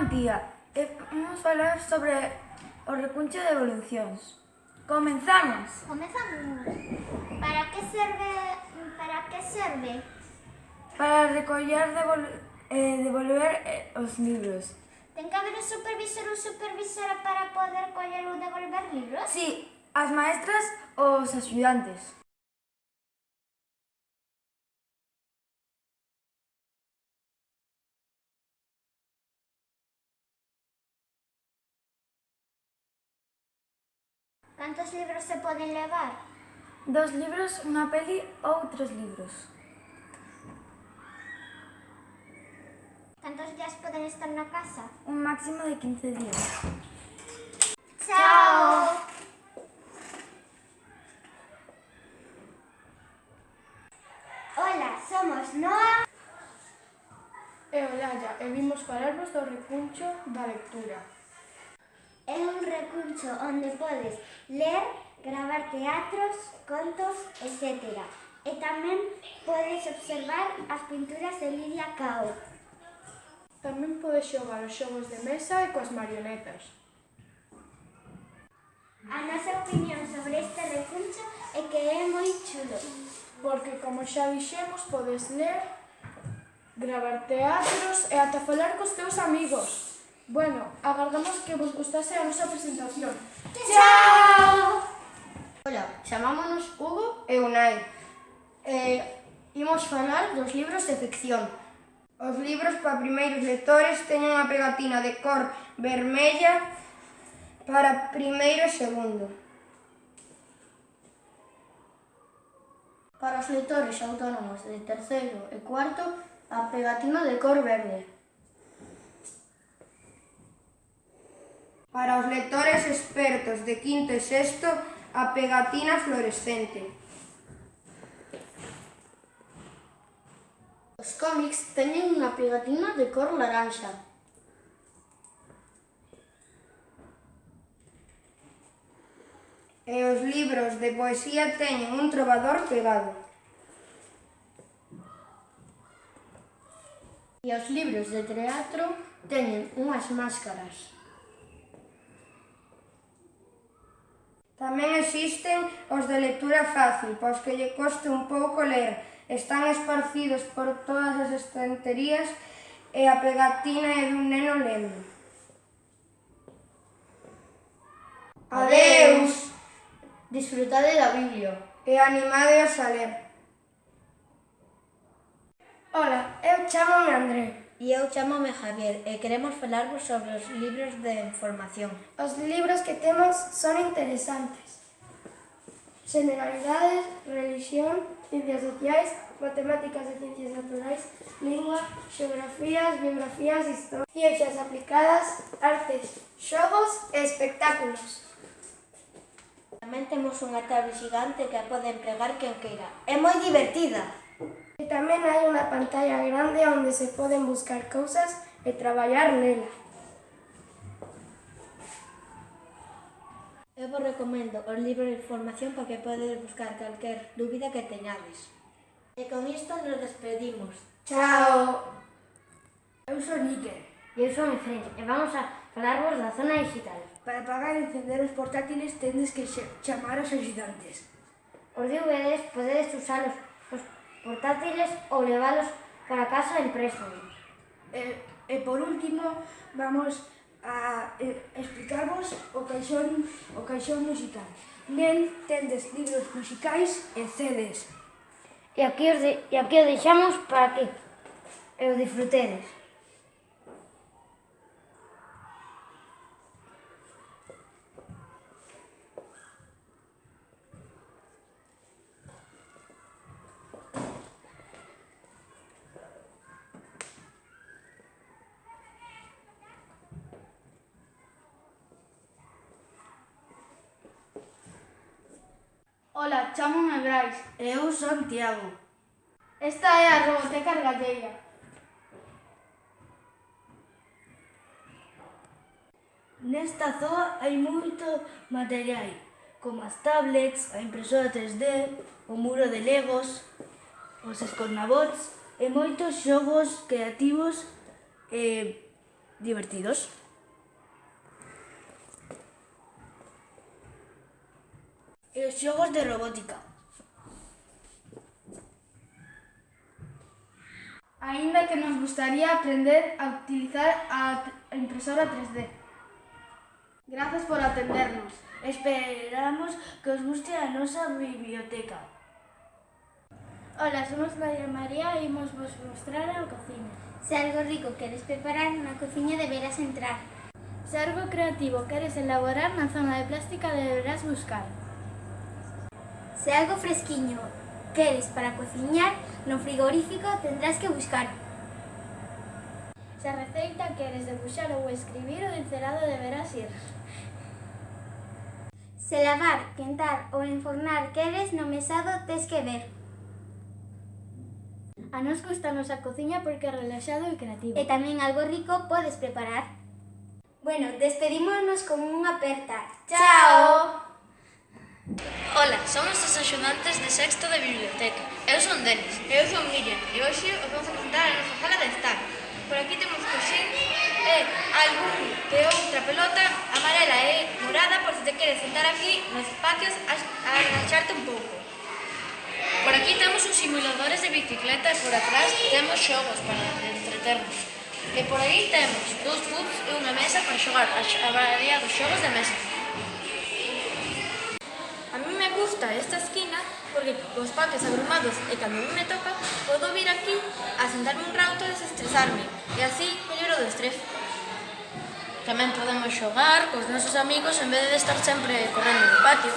Antía e vamos falar sobre o recuncho de evolucións. Comenzamos. Comenzamos. Para que serve para que serve? Para recoller devol, eh, devolver eh, os libros. Ten que haber un supervisor ou supervisora para poder coller ou devolver libros? Sí, as maestras ou os axudantes. Cantos libros se poden levar? Dos libros, unha peli ou tres libros. Cantos días poden estar na casa? Un máximo de 15 días. Chao! Hola, somos Noa e Olalla e vimos falarvos do recuncho da lectura. É un recurso onde podes ler, gravar teatros, contos, etc. E tamén podes observar as pinturas de Lidia Cao. Tamén podes xogar os xogos de mesa e coas marionetas. A nosa opinión sobre este recurso é que é moi chulo. Porque, como xa dixemos, podes ler, gravar teatros e ata falar cos teus amigos. Bueno, agardamos que vos gustase a nosa presentación. Chao! Hola, chamámonos Hugo e Unai. Eh, imos falar dos libros de ficción. Os libros para primeiros lectores teñen unha pegatina de cor vermella para primeiro e segundo. Para os lectores autónomos de terceiro e cuarto, a pegatina de cor verde. Para os lectores expertos de quinto e sexto, a pegatina fluorescente. Os cómics teñen unha pegatina de cor laranxa. E os libros de poesía teñen un trovador pegado. E os libros de teatro teñen unhas máscaras. Tamén existen os de lectura fácil, pois que lle coste un pouco ler. Están esparcidos por todas as estanterías e a pegatina é dun neno lendo. Adeus! Disfrutade da Biblia. E animadeos a ler. Ola, eu chamo-me André. E eu chamome Javier e queremos falarvos sobre os libros de información. Os libros que temos son interesantes. Generalidades, religión, ciencias sociais, matemáticas e ciencias naturais, lingua, xeografías, biografías, historia, ciencias aplicadas, artes, xogos e espectáculos. Tamén temos unha tablet xigante que a pode empregar quen queira. É moi divertida! tamén hai unha pantalla grande onde se poden buscar cousas e traballar nela. Eu vos recomendo os libros de información porque podes buscar calquer dúbida que teñades. E con isto nos despedimos. Chao! Eu sou Níquel. E eu sou Efren. E vamos a falarvos da zona digital. Para pagar e encender os portátiles tendes que chamar aos ajudantes. Os DVDs podedes usalos portátiles ou leválos para casa en préstamo. E, e por último, vamos a eh, explicarvos o caixón, o caixón musical. Nel tendes libros musicais e CDs. E aquí, os de, e aquí o deixamos para que e o disfrutedes. Ola, chámome Brais. E eu son Tiago. Esta é a Roboteca Argalleira. Nesta zoa hai moito material, como as tablets, a impresora 3D, o muro de legos, os escornabots e moitos xogos creativos e divertidos. E os xogos de robótica. Aínda que nos gustaría aprender a utilizar a a impresora 3D. Grazas por atendernos. Esperamos que os guste a nosa biblioteca. Hola, somos María María e imos vos mostrar a cociña. Se algo rico queres preparar na cociña deberás entrar. Se algo creativo queres elaborar na zona de plástica deberás buscar. Se algo fresquiño queres para cociñar no frigorífico tendrás que buscar. Se a receita queres debuxar ou escribir o encerado deberás ir. Se lavar, quentar ou enfornar queres no mesado tes que ver. A nos gustanos a cociña porque é relaxado e creativo. E tamén algo rico podes preparar. Bueno, despedímonos con unha aperta. Chao! Ola, somos os axudantes de sexto de biblioteca. Eu son Denis. Eu son Miriam. E hoxe os vamos a presentar a nosa sala de estar. Por aquí temos coxín e eh, algún que outra pelota amarela e morada por se te queres sentar aquí nos espacios a, a agacharte un pouco. Por aquí temos os simuladores de bicicleta e por atrás temos xogos para entreternos. E por aí temos dous pubs e unha mesa para xogar a, a dos xogos de mesa gusta esta esquina porque cos parques abrumados e cando me toca, podo vir aquí a sentarme un rato e desestresarme, e así melloro do estrés. Tamén podemos xogar cos nosos amigos en vez de estar sempre correndo no patio.